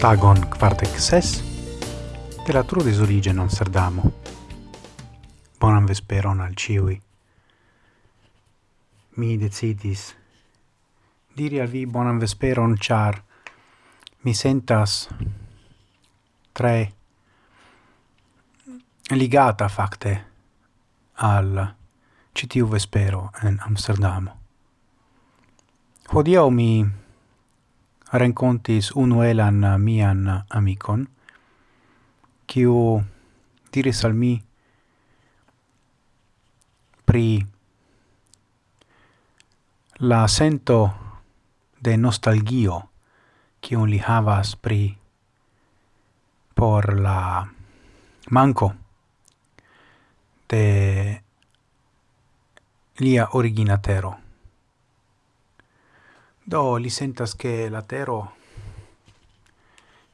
Tagon quartec ses de la trudis origen Amsterdamo. Bonan vesperon al ciui. Mi decidis diri al vi bonan vesperon char mi sentas tre ligata facte al citiu vespero en Amsterdamo. Hodiaŭ mi rencontis unu elan uh, mian uh, amicon, kiu diris al mi pri la sento de nostalgio kiun li havas pri por la manco de lia originatero. Do li sentas che la tero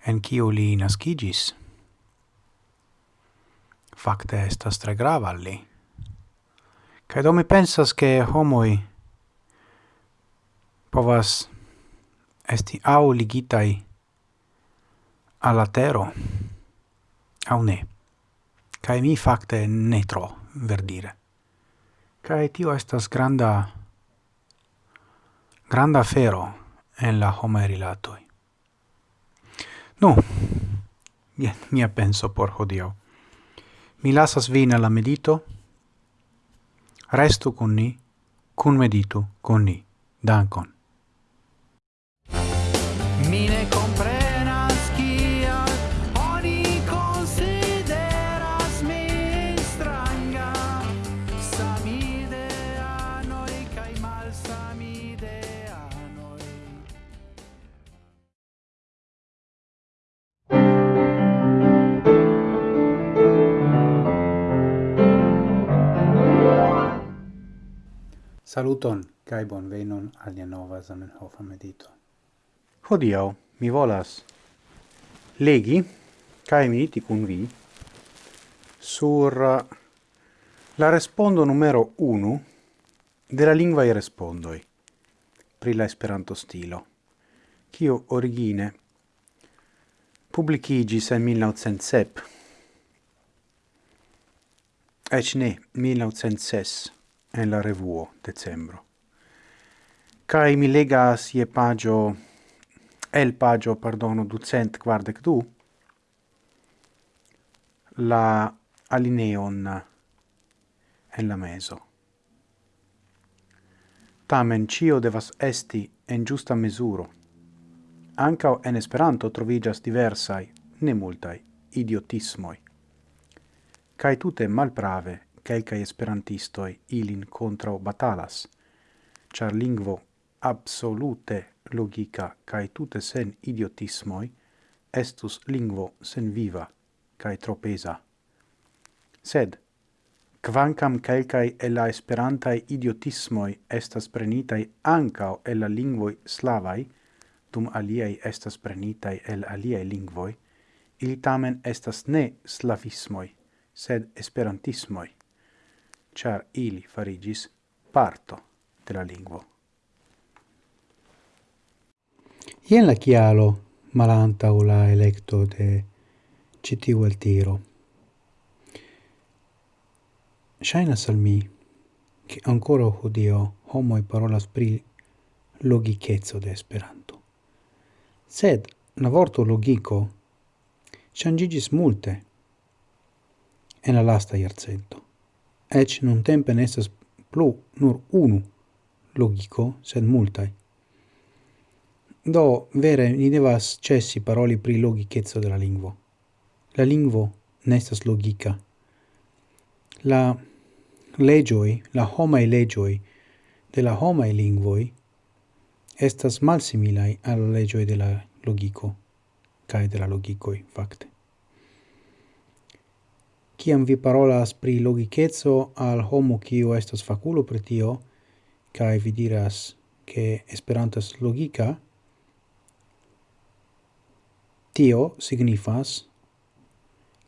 en kiu li nascigis facte estas tre grava li. Kaj do mi pensas che homoi povas esti au ligitai alla tero au ne. Kaj mi facte ne tro, verdire. Kaj tio estas granda granda fero en la homaj rilatoi. Nu, jen mia penso por hodio. Mi lasas vin la medito. Restu con ni, cun meditu con ni. Dankon. Saluton, kai bon venon al nia nova Zamenhofa medito. Hodiau, mi volas legi, kai mediti kun vi, sur uh, la respondo numero 1 de la lingua i respondoi, pri la esperanto stilo, kio origine publicigis en 1907, ec ne, 1906, en la revuo decembro. Cai mi legas je pagio, el pagio, pardono, ducent quardec du, la alineon en la meso. Tamen cio devas esti en giusta mesuro. Ancao en Esperanto trovigas diversai, ne multai, idiotismoi. Cai tute malprave quelcae esperantistoi ilin contra batalas, char lingvo absolute logica cae tute sen idiotismoi estus lingvo sen viva cae tropesa. Sed, quancam quelcae e la esperantae idiotismoi estas prenitai ancao e la lingvoi slavai, dum aliei estas prenitai el aliei lingvoi, il tamen estas ne slavismoi, sed esperantismoi char ili farigis parto de la lingvo. Ien la chialo malanta o la electo de citiu el tiro. Shaina salmi che ancora hodio homoi parolas pri logicezzo de Esperanto. Sed na vorto logico changigis multe en la lasta iarcento ec nun tempe nestas plu nur unu logico, sed multai. Do, vere, ni devas cessi paroli pri logicezzo della lingvo. La lingvo nestas logica. La legioi, la homae legioi, de la homae lingvoi, estas malsimilai al legioi de la logico, cae de la logicoi, facte kiam vi parolas pri logicezo al homo kiu estas faculo pri tio, kai vi diras che estas logica, tio signifas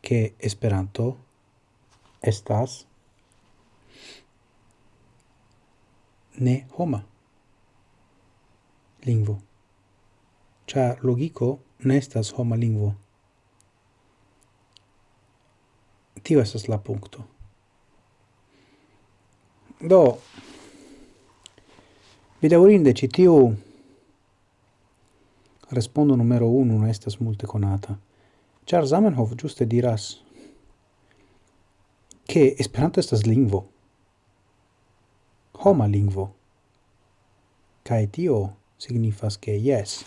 che esperanto estas ne homa lingvo. Char logico nestas homa lingvo. Tio esas la punto. Do, bedaurinde ci tiu respondo numero uno, non estas multe conata. Char Zamenhof giuste diras che Esperanto estas lingvo, homa lingvo, cae tio signifas che yes.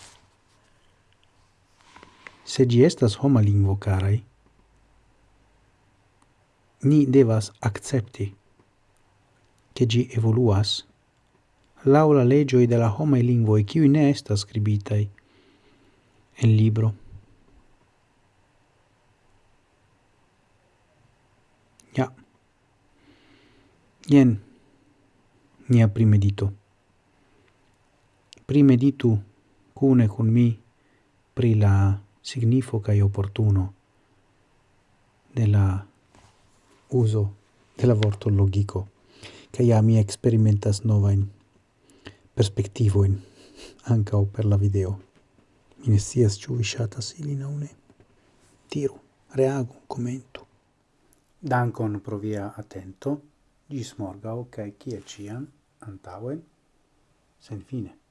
Se gi estas homa lingvo, carai, ni devas accepti che gi evoluas laula legioi de la homai e qui ne estas scribitai en libro. Ja. Ien nia primedito. Primeditu cune con mi pri la signifo cae opportuno de la uso de la vorto logico, che ja mi experimentas novain perspectivoin, anca per la video. Mi ne scias ciu vi shatas ilin au ne. Tiru, reagu, commentu. Dankon pro via attento, gis morgau, cae cie cian antauen, sen fine.